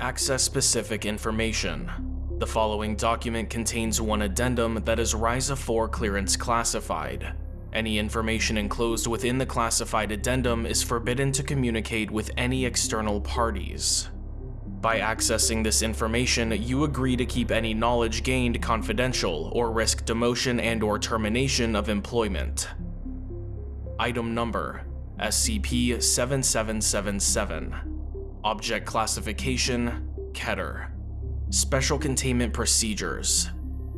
Access specific information. The following document contains one addendum that is RISA 4 clearance classified. Any information enclosed within the classified addendum is forbidden to communicate with any external parties. By accessing this information, you agree to keep any knowledge gained confidential or risk demotion and or termination of employment. Item number SCP-7777 Object Classification Keter Special Containment Procedures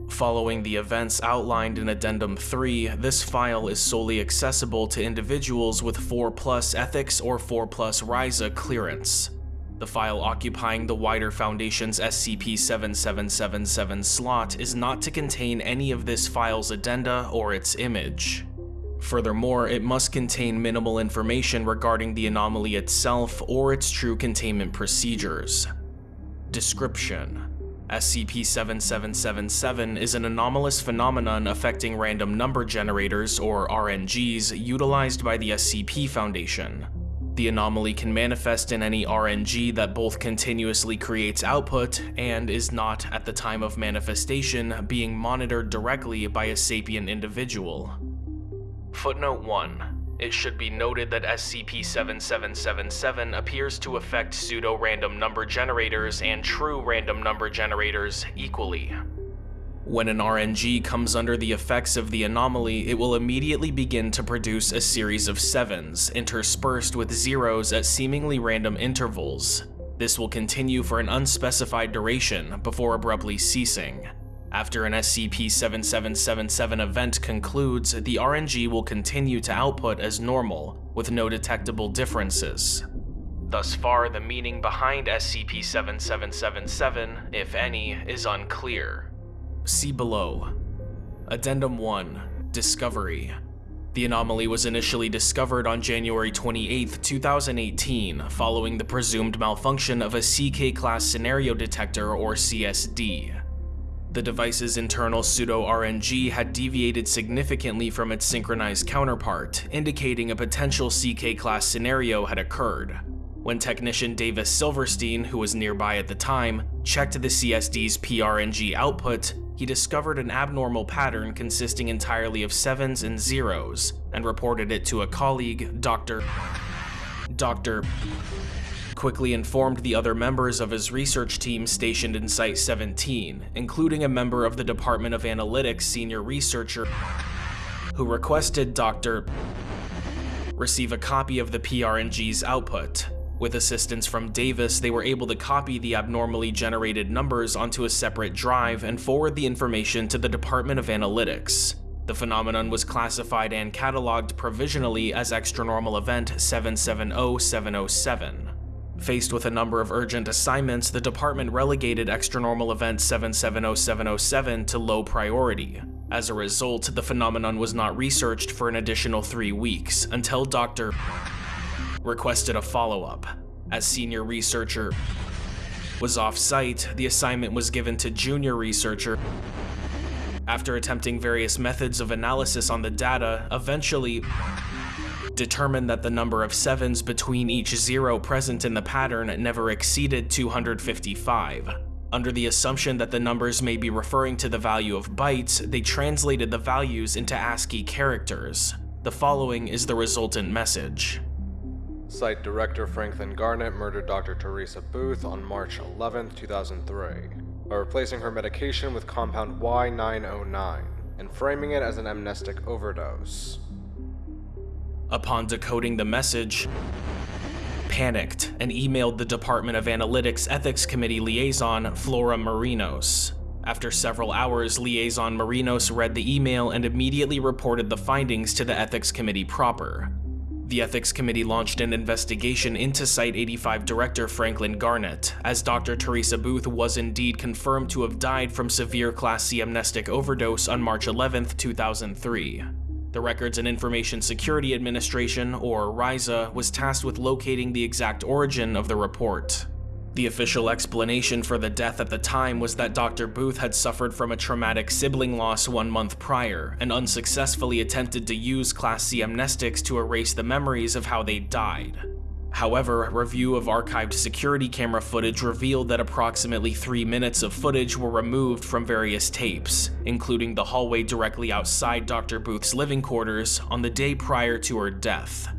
Following the events outlined in Addendum 3, this file is solely accessible to individuals with 4 plus ethics or 4 plus RISA clearance. The file occupying the wider Foundation's SCP-7777 slot is not to contain any of this file's addenda or its image. Furthermore, it must contain minimal information regarding the anomaly itself or its true containment procedures. Description SCP-7777 is an anomalous phenomenon affecting random number generators, or RNGs, utilized by the SCP Foundation. The anomaly can manifest in any RNG that both continuously creates output and is not, at the time of manifestation, being monitored directly by a sapient individual. Footnote 1. It should be noted that SCP-7777 appears to affect pseudo-random number generators and true random number generators equally. When an RNG comes under the effects of the anomaly, it will immediately begin to produce a series of sevens, interspersed with zeros at seemingly random intervals. This will continue for an unspecified duration before abruptly ceasing. After an SCP-7777 event concludes, the RNG will continue to output as normal, with no detectable differences. Thus far, the meaning behind SCP-7777, if any, is unclear. See below. Addendum 1 Discovery The anomaly was initially discovered on January 28, 2018, following the presumed malfunction of a CK-class scenario detector or CSD. The device's internal pseudo-RNG had deviated significantly from its synchronized counterpart, indicating a potential CK-class scenario had occurred. When technician Davis Silverstein, who was nearby at the time, checked the CSD's PRNG output, he discovered an abnormal pattern consisting entirely of sevens and zeros, and reported it to a colleague, Dr. Dr. quickly informed the other members of his research team stationed in Site-17, including a member of the Department of Analytics senior researcher who requested Dr. receive a copy of the PRNG's output, with assistance from Davis, they were able to copy the abnormally generated numbers onto a separate drive and forward the information to the Department of Analytics. The phenomenon was classified and cataloged provisionally as Extranormal Event 770707. Faced with a number of urgent assignments, the department relegated Extranormal Event 770707 to low priority. As a result, the phenomenon was not researched for an additional three weeks, until Dr requested a follow-up. As senior researcher was off-site, the assignment was given to junior researcher. After attempting various methods of analysis on the data, eventually determined that the number of sevens between each zero present in the pattern never exceeded 255. Under the assumption that the numbers may be referring to the value of bytes, they translated the values into ASCII characters. The following is the resultant message. Site Director Franklin Garnett murdered Dr. Teresa Booth on March 11, 2003, by replacing her medication with compound Y909 and framing it as an amnestic overdose. Upon decoding the message, panicked and emailed the Department of Analytics Ethics Committee liaison Flora Marinos. After several hours, Liaison Marinos read the email and immediately reported the findings to the Ethics Committee proper. The Ethics Committee launched an investigation into Site-85 director Franklin Garnett, as Dr. Teresa Booth was indeed confirmed to have died from severe Class C amnestic overdose on March 11, 2003. The Records and Information Security Administration, or RISA, was tasked with locating the exact origin of the report. The official explanation for the death at the time was that Dr. Booth had suffered from a traumatic sibling loss one month prior and unsuccessfully attempted to use Class C amnestics to erase the memories of how they died. However, a review of archived security camera footage revealed that approximately three minutes of footage were removed from various tapes, including the hallway directly outside Dr. Booth's living quarters on the day prior to her death.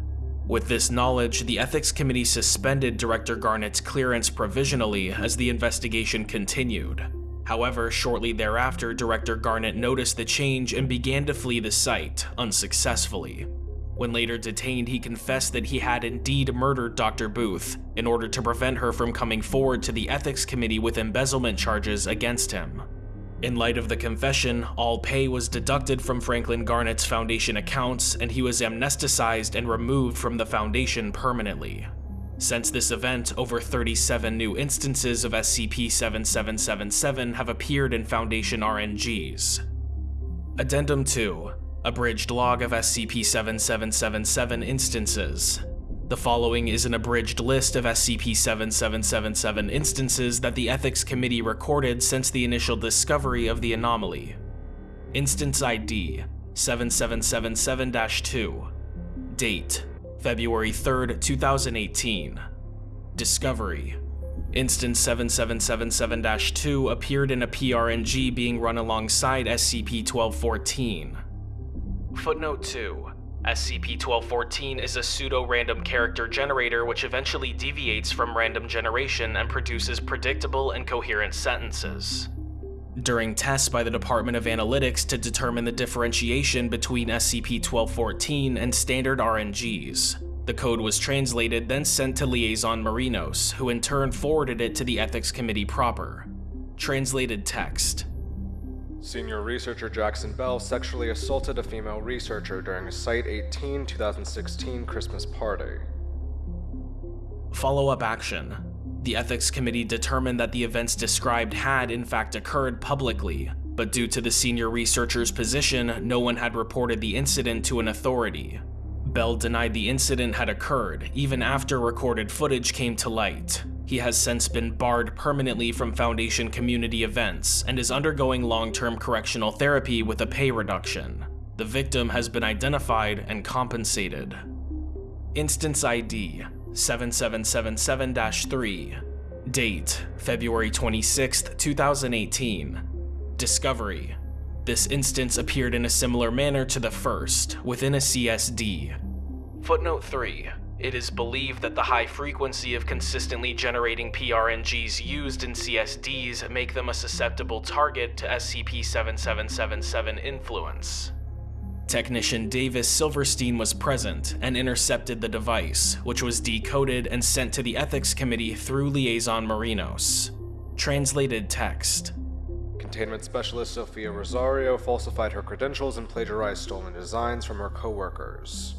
With this knowledge, the Ethics Committee suspended Director Garnett's clearance provisionally as the investigation continued. However, shortly thereafter, Director Garnett noticed the change and began to flee the site, unsuccessfully. When later detained, he confessed that he had indeed murdered Dr. Booth in order to prevent her from coming forward to the ethics committee with embezzlement charges against him. In light of the confession, all pay was deducted from Franklin Garnett's foundation accounts and he was amnesticized and removed from the foundation permanently. Since this event, over 37 new instances of SCP-7777 have appeared in Foundation RNGs. Addendum 2 Abridged log of SCP-7777 instances. The following is an abridged list of SCP-7777 instances that the Ethics Committee recorded since the initial discovery of the anomaly. Instance ID 7777-2 Date February 3, 2018 Discovery Instance 7777-2 appeared in a PRNG being run alongside SCP-1214. Footnote 2. SCP-1214 is a pseudo-random character generator which eventually deviates from random generation and produces predictable and coherent sentences. During tests by the Department of Analytics to determine the differentiation between SCP-1214 and standard RNGs, the code was translated then sent to Liaison Marinos, who in turn forwarded it to the Ethics Committee proper. Translated text Senior researcher Jackson Bell sexually assaulted a female researcher during a Site 18 2016 Christmas party. Follow up action. The Ethics Committee determined that the events described had in fact occurred publicly, but due to the senior researcher's position, no one had reported the incident to an authority. Bell denied the incident had occurred, even after recorded footage came to light. He has since been barred permanently from Foundation community events and is undergoing long-term correctional therapy with a pay reduction. The victim has been identified and compensated. Instance ID 7777-3 Date February 26, 2018 Discovery This instance appeared in a similar manner to the first, within a CSD. Footnote 3 it is believed that the high frequency of consistently generating PRNGs used in CSDs make them a susceptible target to SCP-7777 influence. Technician Davis Silverstein was present and intercepted the device, which was decoded and sent to the Ethics Committee through Liaison Marinos. Translated text. Containment Specialist Sophia Rosario falsified her credentials and plagiarized stolen designs from her co-workers.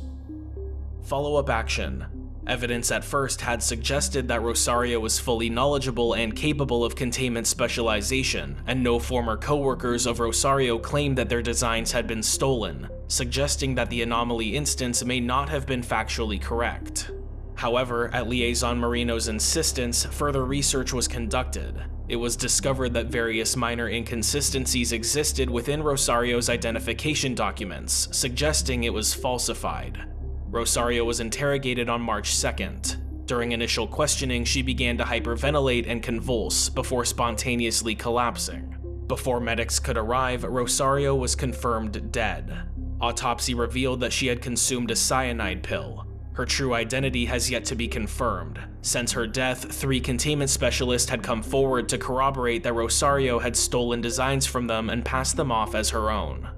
Follow-up action. Evidence at first had suggested that Rosario was fully knowledgeable and capable of containment specialization, and no former co-workers of Rosario claimed that their designs had been stolen, suggesting that the anomaly instance may not have been factually correct. However, at Liaison Marinos' insistence, further research was conducted. It was discovered that various minor inconsistencies existed within Rosario's identification documents, suggesting it was falsified. Rosario was interrogated on March 2nd. During initial questioning, she began to hyperventilate and convulse before spontaneously collapsing. Before medics could arrive, Rosario was confirmed dead. Autopsy revealed that she had consumed a cyanide pill. Her true identity has yet to be confirmed. Since her death, three containment specialists had come forward to corroborate that Rosario had stolen designs from them and passed them off as her own.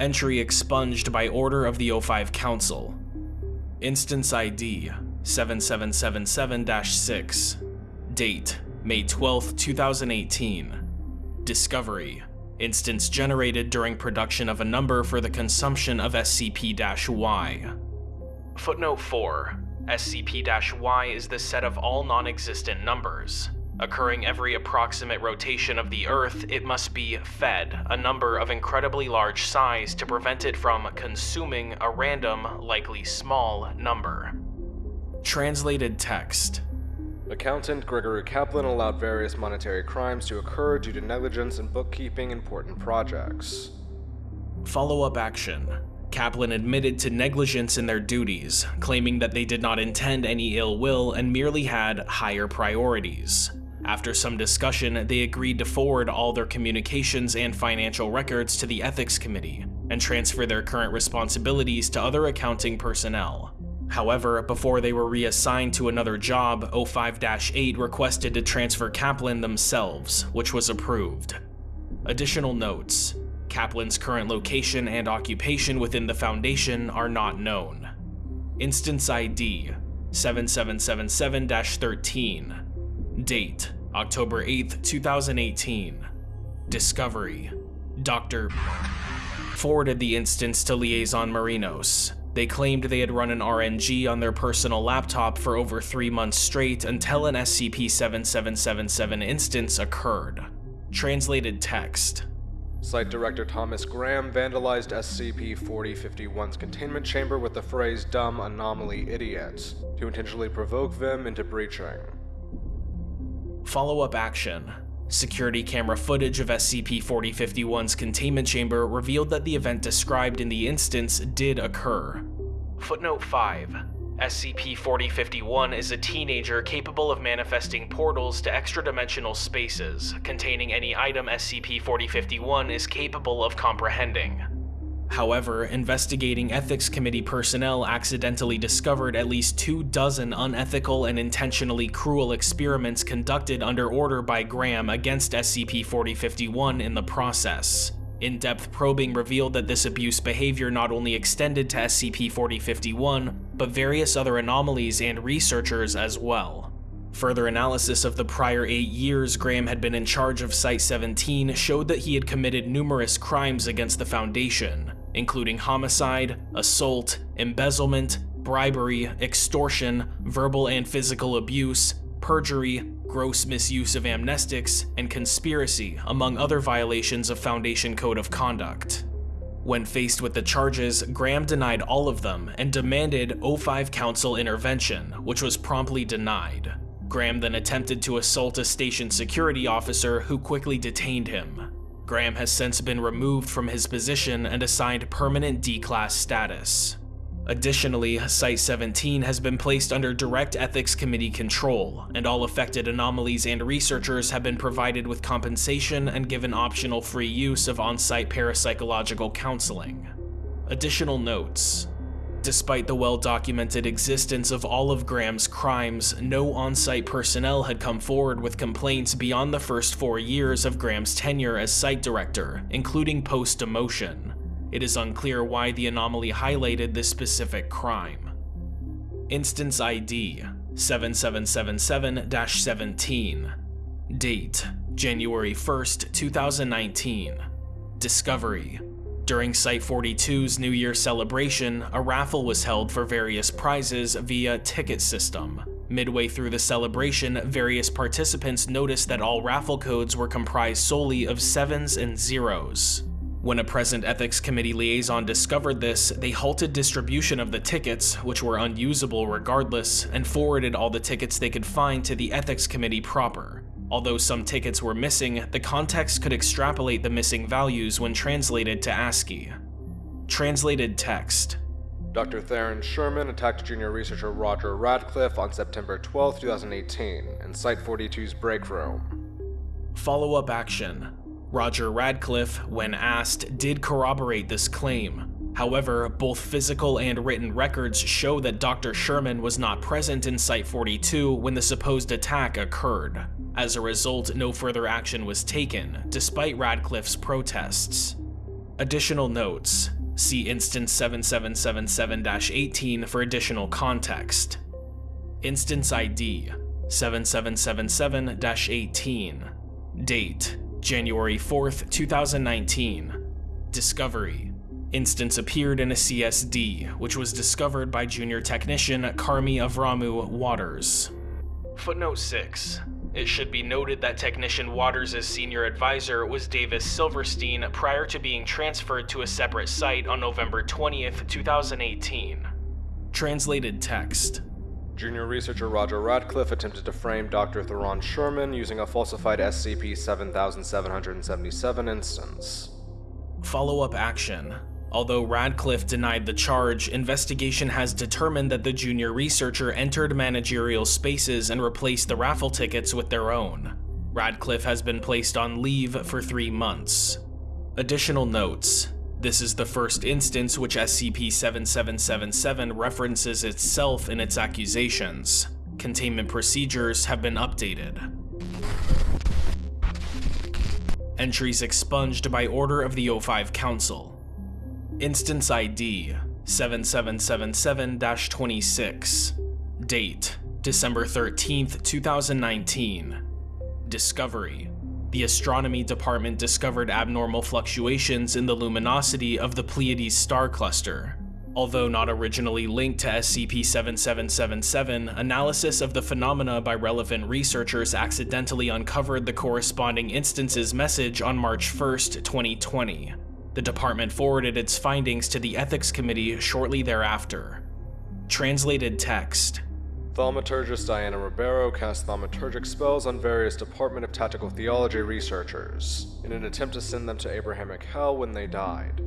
Entry expunged by order of the O5 Council. Instance ID 7777-6 Date May 12, 2018 Discovery Instance generated during production of a number for the consumption of SCP-Y. Footnote 4 SCP-Y is the set of all non-existent numbers. Occurring every approximate rotation of the Earth, it must be fed a number of incredibly large size to prevent it from consuming a random, likely small, number. Translated text. Accountant Gregory Kaplan allowed various monetary crimes to occur due to negligence in bookkeeping important projects. Follow up action. Kaplan admitted to negligence in their duties, claiming that they did not intend any ill will and merely had higher priorities. After some discussion, they agreed to forward all their communications and financial records to the Ethics Committee and transfer their current responsibilities to other accounting personnel. However, before they were reassigned to another job, O5-8 requested to transfer Kaplan themselves, which was approved. Additional notes. Kaplan's current location and occupation within the Foundation are not known. Instance ID 7777-13 Date October 8, 2018 Discovery Dr. forwarded the instance to Liaison Marinos, they claimed they had run an RNG on their personal laptop for over three months straight until an SCP-7777 instance occurred. Translated text. Site Director Thomas Graham vandalized SCP-4051's containment chamber with the phrase dumb anomaly idiots to intentionally provoke them into breaching. Follow-up action. Security camera footage of SCP-4051's containment chamber revealed that the event described in the instance did occur. Footnote 5. SCP-4051 is a teenager capable of manifesting portals to extra-dimensional spaces, containing any item SCP-4051 is capable of comprehending. However, investigating Ethics Committee personnel accidentally discovered at least two dozen unethical and intentionally cruel experiments conducted under order by Graham against SCP-4051 in the process. In-depth probing revealed that this abuse behavior not only extended to SCP-4051, but various other anomalies and researchers as well. Further analysis of the prior eight years Graham had been in charge of Site-17 showed that he had committed numerous crimes against the Foundation, including homicide, assault, embezzlement, bribery, extortion, verbal and physical abuse, perjury, gross misuse of amnestics, and conspiracy, among other violations of Foundation Code of Conduct. When faced with the charges, Graham denied all of them and demanded O5 Council intervention, which was promptly denied. Graham then attempted to assault a station security officer who quickly detained him. Graham has since been removed from his position and assigned permanent D-Class status. Additionally, Site-17 has been placed under Direct Ethics Committee control, and all affected anomalies and researchers have been provided with compensation and given optional free use of on-site parapsychological counseling. Additional notes. Despite the well-documented existence of all of Graham's crimes, no on-site personnel had come forward with complaints beyond the first four years of Graham's tenure as site director, including post-demotion. It is unclear why the anomaly highlighted this specific crime. Instance ID 7777-17 Date January 1st, 2019 Discovery during Site 42's New Year celebration, a raffle was held for various prizes via ticket system. Midway through the celebration, various participants noticed that all raffle codes were comprised solely of sevens and zeros. When a present Ethics Committee liaison discovered this, they halted distribution of the tickets, which were unusable regardless, and forwarded all the tickets they could find to the Ethics Committee proper. Although some tickets were missing, the context could extrapolate the missing values when translated to ASCII. Translated text. Dr. Theron Sherman attacked junior researcher Roger Radcliffe on September 12, 2018, in Site 42's break room. Follow-up action. Roger Radcliffe, when asked, did corroborate this claim, However, both physical and written records show that Dr. Sherman was not present in Site-42 when the supposed attack occurred. As a result, no further action was taken, despite Radcliffe's protests. Additional notes. See Instance 7777-18 for additional context. Instance ID 7777-18 Date January 4th, 2019 Discovery Instance appeared in a CSD, which was discovered by junior technician Karmi Avramu Waters. Footnote 6. It should be noted that technician Waters' senior advisor was Davis Silverstein prior to being transferred to a separate site on November 20th, 2018. Translated text. Junior researcher Roger Radcliffe attempted to frame Dr. Theron Sherman using a falsified SCP 7777 instance. Follow up action. Although Radcliffe denied the charge, investigation has determined that the junior researcher entered managerial spaces and replaced the raffle tickets with their own. Radcliffe has been placed on leave for three months. Additional notes. This is the first instance which SCP-7777 references itself in its accusations. Containment procedures have been updated. Entries expunged by order of the O5 Council. Instance ID 7777-26 Date December 13th, 2019 Discovery The Astronomy Department discovered abnormal fluctuations in the luminosity of the Pleiades star cluster. Although not originally linked to SCP-7777, analysis of the phenomena by relevant researchers accidentally uncovered the corresponding instance's message on March 1st, 2020. The department forwarded its findings to the Ethics Committee shortly thereafter. Translated text Thaumaturgist Diana Ribeiro cast thaumaturgic spells on various Department of Tactical Theology researchers in an attempt to send them to Abrahamic Hell when they died.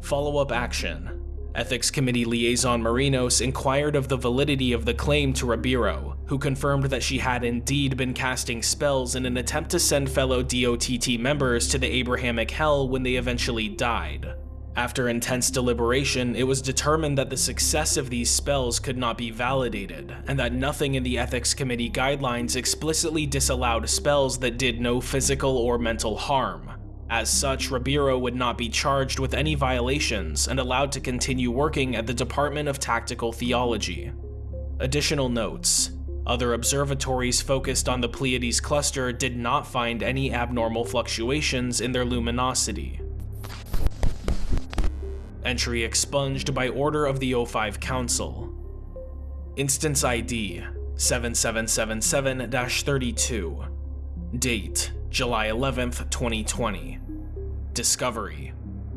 Follow up action Ethics Committee liaison Marinos inquired of the validity of the claim to Ribeiro, who confirmed that she had indeed been casting spells in an attempt to send fellow DOTT members to the Abrahamic Hell when they eventually died. After intense deliberation, it was determined that the success of these spells could not be validated, and that nothing in the Ethics Committee guidelines explicitly disallowed spells that did no physical or mental harm, as such, Ribeiro would not be charged with any violations and allowed to continue working at the Department of Tactical Theology. Additional notes. Other observatories focused on the Pleiades cluster did not find any abnormal fluctuations in their luminosity. Entry expunged by order of the O5 Council. Instance ID 7777-32 Date July 11th, 2020. Discovery.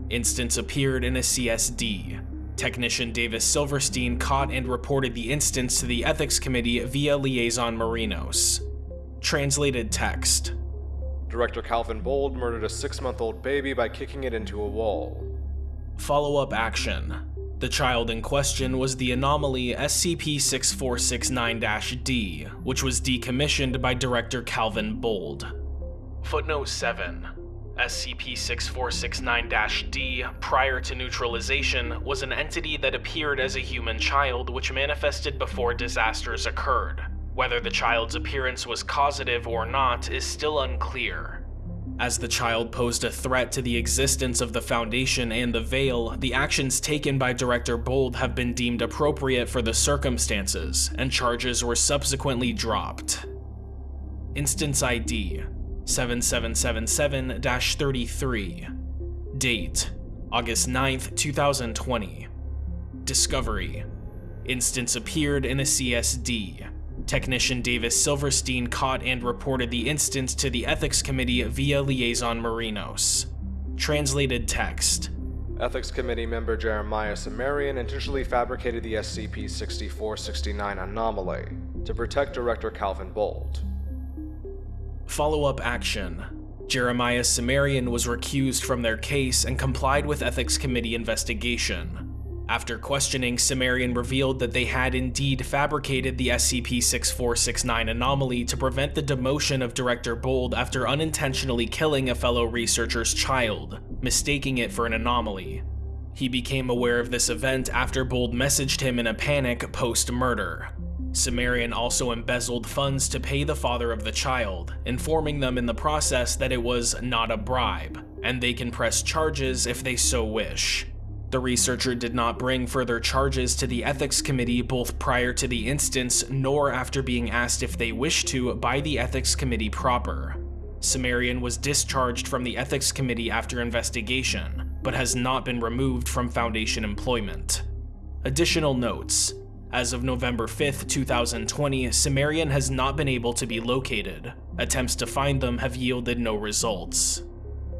Instance appeared in a CSD. Technician Davis Silverstein caught and reported the instance to the Ethics Committee via Liaison Marinos. Translated text. Director Calvin Bold murdered a six-month-old baby by kicking it into a wall. Follow-up action. The child in question was the anomaly SCP-6469-D, which was decommissioned by Director Calvin Bold. Footnote 7. SCP-6469-D, prior to neutralization, was an entity that appeared as a human child which manifested before disasters occurred. Whether the child's appearance was causative or not is still unclear. As the child posed a threat to the existence of the Foundation and the Veil, the actions taken by Director Bold have been deemed appropriate for the circumstances, and charges were subsequently dropped. Instance ID 7777-33 Date August 9th, 2020 Discovery Instance appeared in a CSD. Technician Davis Silverstein caught and reported the instance to the Ethics Committee via Liaison Marinos. Translated text. Ethics Committee member Jeremiah Cimmerian intentionally fabricated the SCP-6469 anomaly to protect Director Calvin Bold. Follow-up action. Jeremiah Cimmerian was recused from their case and complied with Ethics Committee investigation. After questioning, Cimmerian revealed that they had indeed fabricated the SCP-6469 anomaly to prevent the demotion of Director Bold after unintentionally killing a fellow researcher's child, mistaking it for an anomaly. He became aware of this event after Bold messaged him in a panic post-murder. Cimmerian also embezzled funds to pay the father of the child, informing them in the process that it was not a bribe, and they can press charges if they so wish. The researcher did not bring further charges to the Ethics Committee both prior to the instance nor after being asked if they wished to by the Ethics Committee proper. Cimmerian was discharged from the Ethics Committee after investigation, but has not been removed from Foundation employment. Additional notes. As of November 5, 2020, Cimmerian has not been able to be located. Attempts to find them have yielded no results.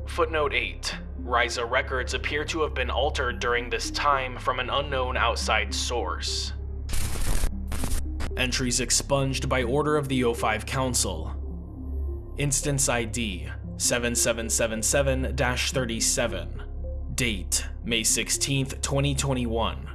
Footnote 8. Risa records appear to have been altered during this time from an unknown outside source. Entries expunged by order of the O5 Council. Instance ID 7777-37. Date May 16, 2021.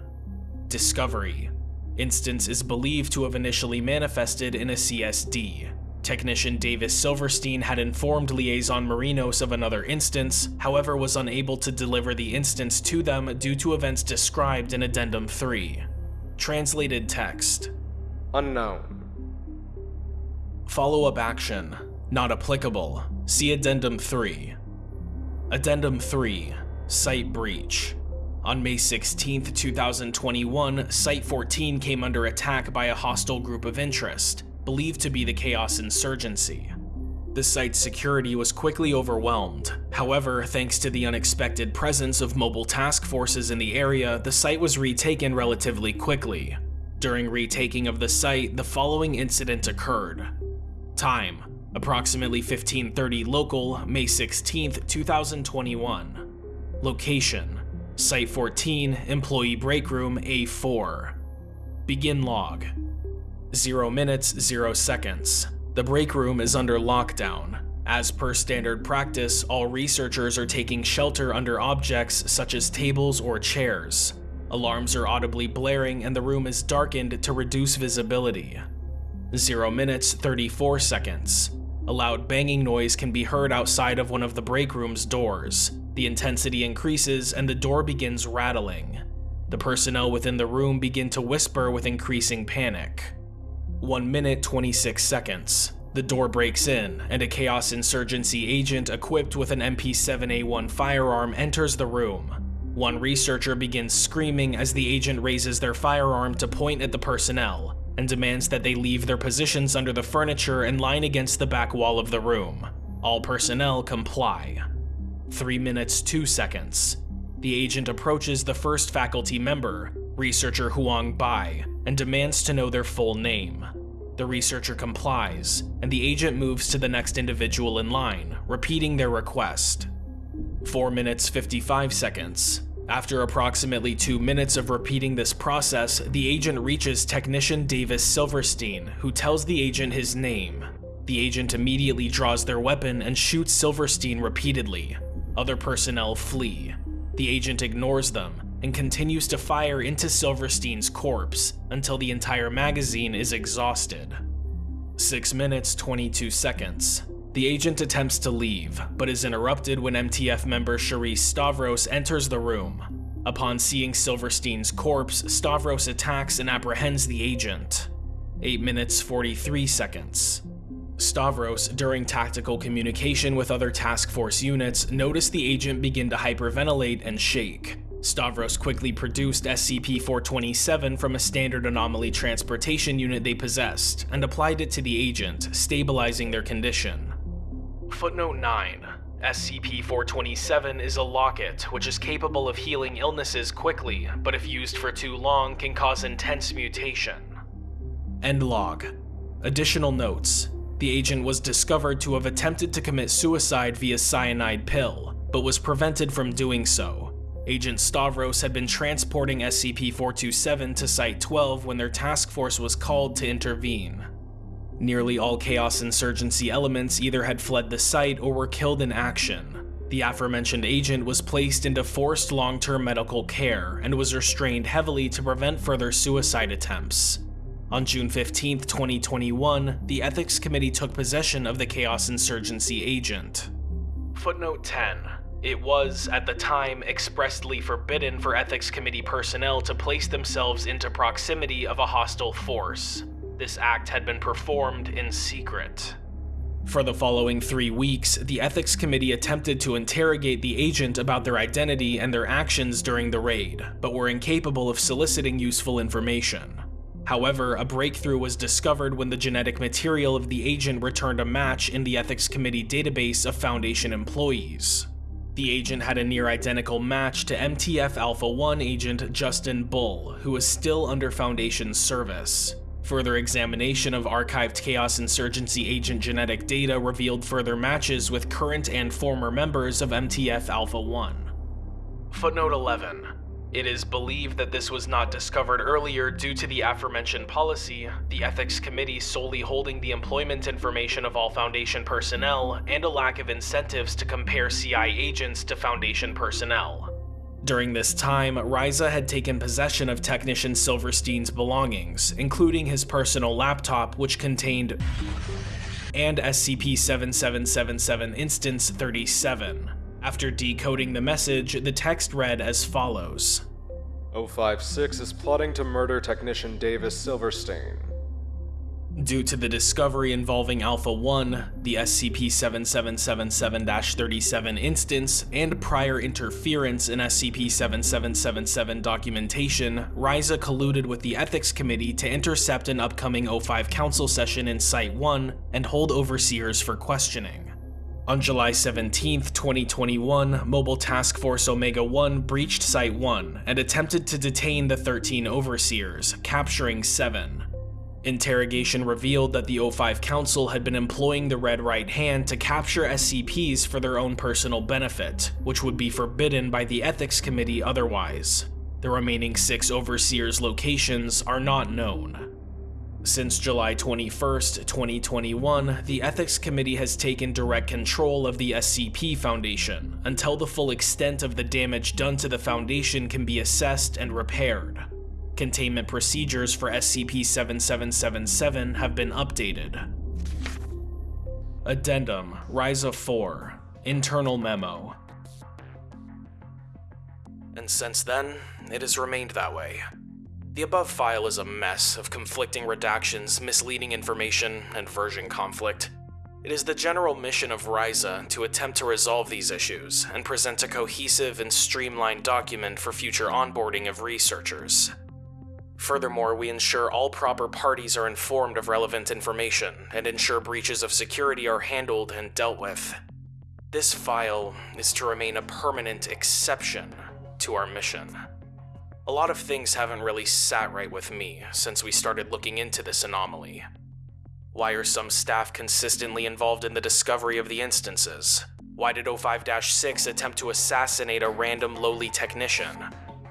Discovery Instance is believed to have initially manifested in a CSD. Technician Davis Silverstein had informed Liaison Marinos of another instance, however was unable to deliver the instance to them due to events described in Addendum 3. Translated text. Unknown. Follow-up action. Not applicable. See Addendum 3. Addendum 3. Site Breach. On May 16, 2021, Site 14 came under attack by a hostile group of interest, believed to be the Chaos Insurgency. The site's security was quickly overwhelmed. However, thanks to the unexpected presence of mobile task forces in the area, the site was retaken relatively quickly. During retaking of the site, the following incident occurred. Time, approximately 1530 local, May 16, 2021. Location, Site 14, Employee Break Room A4. Begin log. 0 minutes, 0 seconds. The break room is under lockdown. As per standard practice, all researchers are taking shelter under objects such as tables or chairs. Alarms are audibly blaring and the room is darkened to reduce visibility. 0 minutes, 34 seconds. A loud banging noise can be heard outside of one of the break room's doors. The intensity increases and the door begins rattling. The personnel within the room begin to whisper with increasing panic. 1 minute 26 seconds. The door breaks in, and a Chaos Insurgency agent equipped with an MP7A1 firearm enters the room. One researcher begins screaming as the agent raises their firearm to point at the personnel, and demands that they leave their positions under the furniture and line against the back wall of the room. All personnel comply. 3 minutes 2 seconds. The agent approaches the first faculty member, researcher Huang Bai, and demands to know their full name. The researcher complies, and the agent moves to the next individual in line, repeating their request. 4 minutes 55 seconds. After approximately 2 minutes of repeating this process, the agent reaches technician Davis Silverstein, who tells the agent his name. The agent immediately draws their weapon and shoots Silverstein repeatedly, other personnel flee. The agent ignores them and continues to fire into Silverstein's corpse until the entire magazine is exhausted. 6 minutes 22 seconds. The agent attempts to leave, but is interrupted when MTF member Charisse Stavros enters the room. Upon seeing Silverstein's corpse, Stavros attacks and apprehends the agent. 8 minutes 43 seconds. Stavros, during tactical communication with other task force units, noticed the agent begin to hyperventilate and shake. Stavros quickly produced SCP-427 from a standard anomaly transportation unit they possessed, and applied it to the agent, stabilizing their condition. Footnote 9. SCP-427 is a locket which is capable of healing illnesses quickly, but if used for too long can cause intense mutation. End log. Additional notes. The agent was discovered to have attempted to commit suicide via cyanide pill, but was prevented from doing so. Agent Stavros had been transporting SCP-427 to Site-12 when their task force was called to intervene. Nearly all Chaos Insurgency elements either had fled the site or were killed in action. The aforementioned agent was placed into forced long-term medical care and was restrained heavily to prevent further suicide attempts. On June 15, 2021, the Ethics Committee took possession of the Chaos Insurgency agent. Footnote 10. It was, at the time, expressly forbidden for Ethics Committee personnel to place themselves into proximity of a hostile force. This act had been performed in secret. For the following three weeks, the Ethics Committee attempted to interrogate the agent about their identity and their actions during the raid, but were incapable of soliciting useful information. However, a breakthrough was discovered when the genetic material of the agent returned a match in the Ethics Committee database of Foundation employees. The agent had a near identical match to MTF Alpha 1 agent Justin Bull, who is still under Foundation's service. Further examination of archived Chaos Insurgency agent genetic data revealed further matches with current and former members of MTF Alpha 1. Footnote 11. It is believed that this was not discovered earlier due to the aforementioned policy, the Ethics Committee solely holding the employment information of all Foundation personnel, and a lack of incentives to compare CI agents to Foundation personnel. During this time, RISA had taken possession of Technician Silverstein's belongings, including his personal laptop, which contained and SCP-7777 Instance 37. After decoding the message, the text read as follows. 056 is plotting to murder technician Davis Silverstein. Due to the discovery involving Alpha 1, the SCP-7777-37 instance, and prior interference in SCP-7777 documentation, RISA colluded with the Ethics Committee to intercept an upcoming O5 Council session in Site-1 and hold overseers for questioning. On July 17, 2021, Mobile Task Force Omega-1 breached Site-1 and attempted to detain the 13 overseers, capturing 7. Interrogation revealed that the O5 Council had been employing the Red Right Hand to capture SCPs for their own personal benefit, which would be forbidden by the Ethics Committee otherwise. The remaining six Overseers' locations are not known. Since July 21, 2021, the Ethics Committee has taken direct control of the SCP Foundation until the full extent of the damage done to the Foundation can be assessed and repaired. Containment procedures for SCP-7777 have been updated. Addendum RISA 4 Internal Memo And since then, it has remained that way. The above file is a mess of conflicting redactions, misleading information, and version conflict. It is the general mission of RISA to attempt to resolve these issues and present a cohesive and streamlined document for future onboarding of researchers. Furthermore, we ensure all proper parties are informed of relevant information and ensure breaches of security are handled and dealt with. This file is to remain a permanent exception to our mission. A lot of things haven't really sat right with me since we started looking into this anomaly. Why are some staff consistently involved in the discovery of the instances? Why did O5-6 attempt to assassinate a random lowly technician?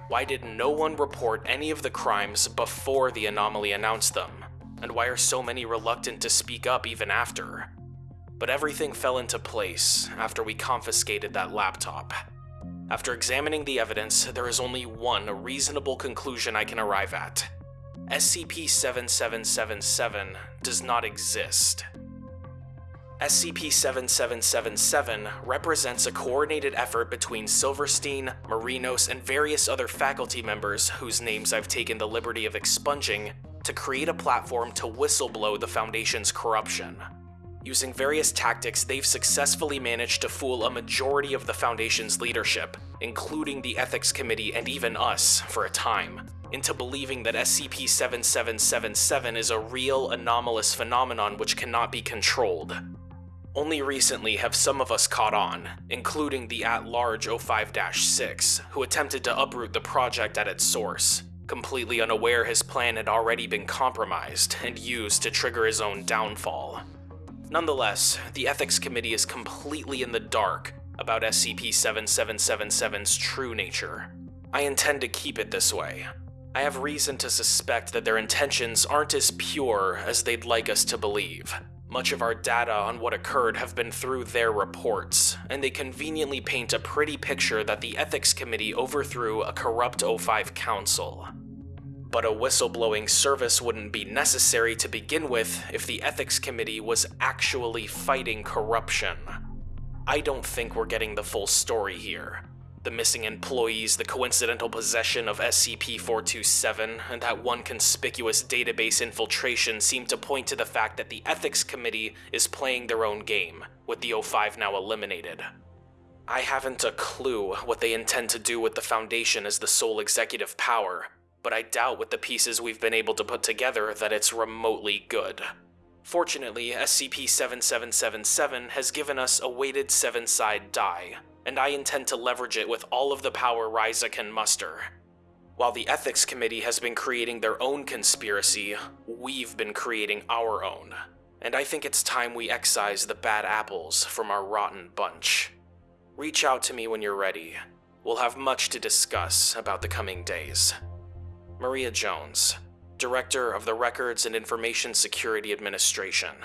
Why did no one report any of the crimes before the anomaly announced them? And why are so many reluctant to speak up even after? But everything fell into place after we confiscated that laptop. After examining the evidence, there is only one reasonable conclusion I can arrive at. SCP-7777 does not exist. SCP-7777 represents a coordinated effort between Silverstein, Marinos, and various other faculty members whose names I've taken the liberty of expunging to create a platform to whistleblow the Foundation's corruption. Using various tactics, they've successfully managed to fool a majority of the Foundation's leadership, including the Ethics Committee and even us, for a time, into believing that SCP-7777 is a real anomalous phenomenon which cannot be controlled. Only recently have some of us caught on, including the at-large O5-6, who attempted to uproot the project at its source, completely unaware his plan had already been compromised and used to trigger his own downfall. Nonetheless, the Ethics Committee is completely in the dark about SCP-7777's true nature. I intend to keep it this way. I have reason to suspect that their intentions aren't as pure as they'd like us to believe. Much of our data on what occurred have been through their reports, and they conveniently paint a pretty picture that the Ethics Committee overthrew a corrupt O5 Council. But a whistleblowing service wouldn't be necessary to begin with if the Ethics Committee was actually fighting corruption. I don't think we're getting the full story here the missing employees, the coincidental possession of SCP-427, and that one conspicuous database infiltration seem to point to the fact that the Ethics Committee is playing their own game, with the O5 now eliminated. I haven't a clue what they intend to do with the Foundation as the sole executive power, but I doubt with the pieces we've been able to put together that it's remotely good. Fortunately, SCP-7777 has given us a weighted seven-side die, and I intend to leverage it with all of the power RISA can muster. While the Ethics Committee has been creating their own conspiracy, we've been creating our own. And I think it's time we excise the bad apples from our rotten bunch. Reach out to me when you're ready. we'll have much to discuss about the coming days. Maria Jones, Director of the Records and Information Security Administration.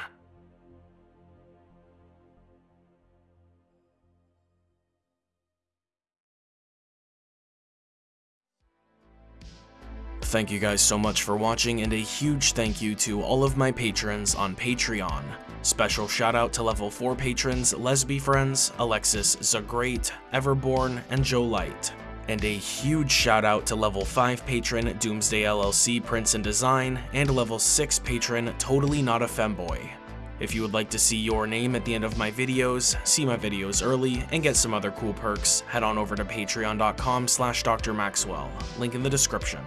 Thank you guys so much for watching and a huge thank you to all of my patrons on Patreon. Special shout out to level 4 patrons Lesby Friends, Alexis Zagrate, Everborn, and Joe Light. And a huge shout out to level 5 patron Doomsday LLC Prince and Design, and level 6 patron Totally Not a Femboy. If you would like to see your name at the end of my videos, see my videos early, and get some other cool perks, head on over to patreon.com slash drmaxwell, link in the description.